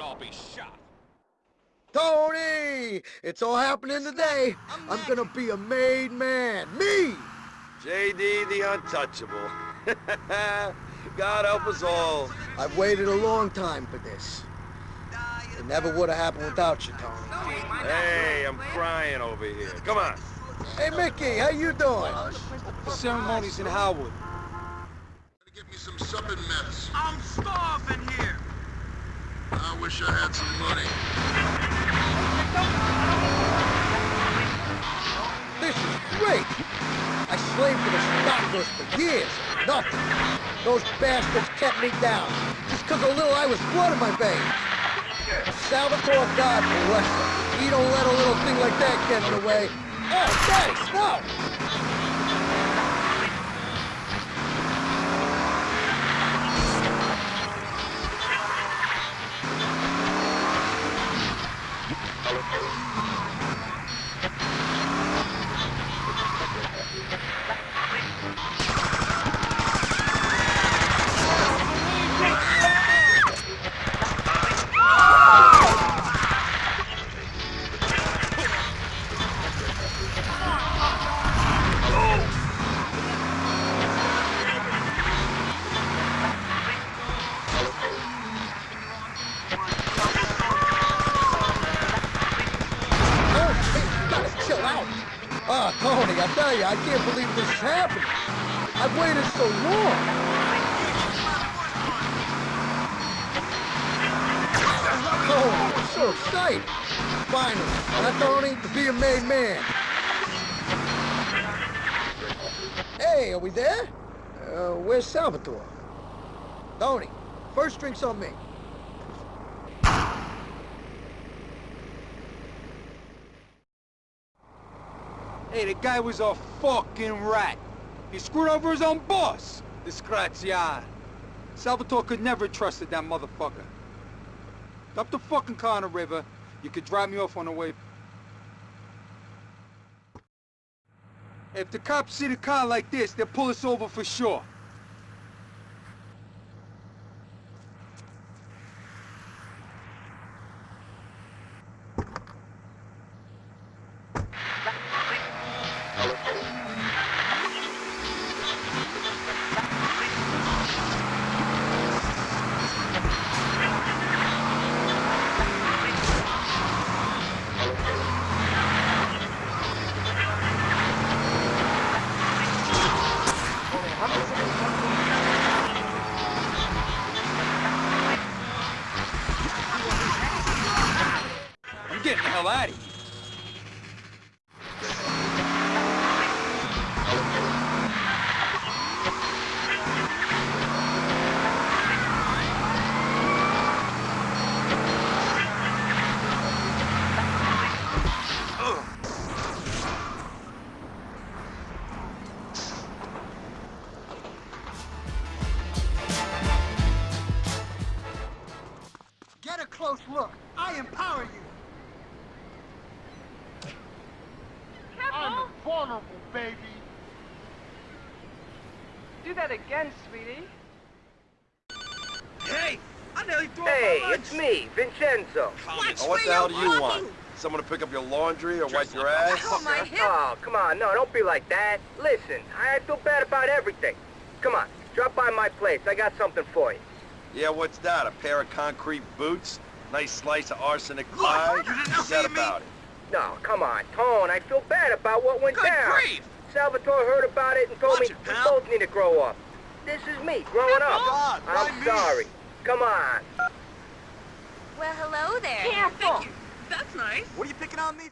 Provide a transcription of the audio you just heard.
all be shot. Tony! It's all happening today. I'm gonna be a made man. Me! JD the Untouchable. God help us all. I've waited a long time for this. It never would have happened without you, Tony. Hey, I'm crying over here. Come on. Hey, Mickey, how you doing? The ceremony's in Howard. Get me some supping mess. I'm starving here. I wish I had some money. This is great! I slaved for the Stocklers for years. Nothing. Those bastards kept me down. Just because a little I was blood in my veins. Salvatore God bless him. He don't let a little thing like that get in the way. Oh, thanks, no! Ah, Tony, I tell you, I can't believe this is happening. I've waited so long. Tony, I'm so. Finally, huh, Tony? To be a made man. Hey, are we there? Uh, where's Salvatore? Tony, first drink's on me. Hey, the guy was a fucking rat. He screwed over his own boss. Disgraziato. Salvatore could never have trusted that motherfucker. Up the fucking the river. You could drop me off on the way. If the cops see the car like this, they'll pull us over for sure. Getting the hell out of here. Get a close look. I empower you. I'm Vulnerable, baby. Do that again, sweetie. Hey, I nearly threw Hey, up my it's me, Vincenzo. Oh, what the hell do you want? Someone to pick up your laundry or wipe your ass? Oh, my hip. Oh, come on, no, don't be like that. Listen, I feel bad about everything. Come on, drop by my place. I got something for you. Yeah, what's that? A pair of concrete boots? Nice slice of arsenic Look, pie? you didn't What's see that me. about it? No, come on, Tone, I feel bad about what went Good down. grief! Salvatore heard about it and told Watch me it, we both need to grow up. This is me, growing up. God, why I'm me? sorry. Come on. Well, hello there. Careful. Thank you. That's nice. What are you picking on me